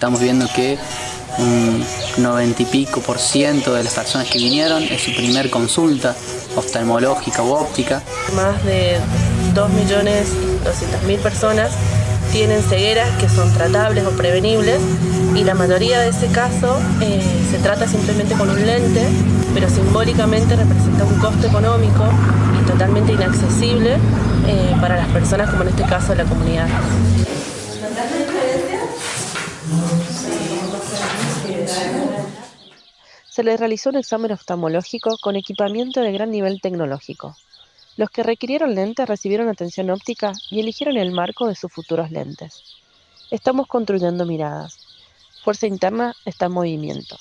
estamos viendo que un 90 y pico por ciento de las personas que vinieron es su primer consulta oftalmológica u óptica. Más de 2.200.000 personas tienen cegueras que son tratables o prevenibles y la mayoría de ese caso eh, se trata simplemente con un lente, pero simbólicamente representa un costo económico y totalmente inaccesible eh, para las personas como en este caso la comunidad. Se les realizó un examen oftalmológico con equipamiento de gran nivel tecnológico. Los que requirieron lentes recibieron atención óptica y eligieron el marco de sus futuros lentes. Estamos construyendo miradas. Fuerza Interna está en movimiento.